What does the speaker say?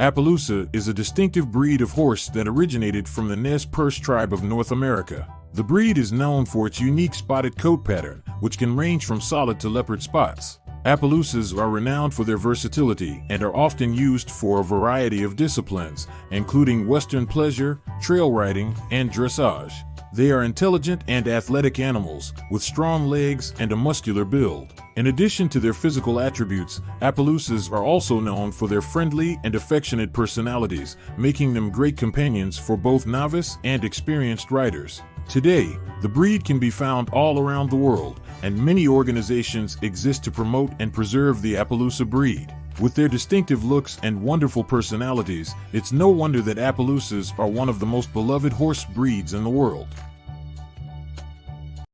Appaloosa is a distinctive breed of horse that originated from the Nez Perce tribe of North America. The breed is known for its unique spotted coat pattern, which can range from solid to leopard spots. Appaloosas are renowned for their versatility and are often used for a variety of disciplines, including western pleasure, trail riding, and dressage. They are intelligent and athletic animals with strong legs and a muscular build. In addition to their physical attributes, Appaloosas are also known for their friendly and affectionate personalities, making them great companions for both novice and experienced riders. Today, the breed can be found all around the world, and many organizations exist to promote and preserve the Appaloosa breed. With their distinctive looks and wonderful personalities, it's no wonder that Appaloosas are one of the most beloved horse breeds in the world.